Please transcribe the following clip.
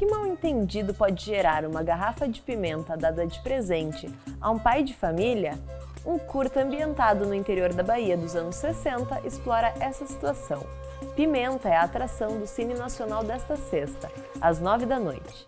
Que mal-entendido pode gerar uma garrafa de pimenta dada de presente a um pai de família, um curta ambientado no interior da Bahia dos anos 60 explora essa situação. Pimenta é a atração do Cine Nacional desta sexta, às nove da noite.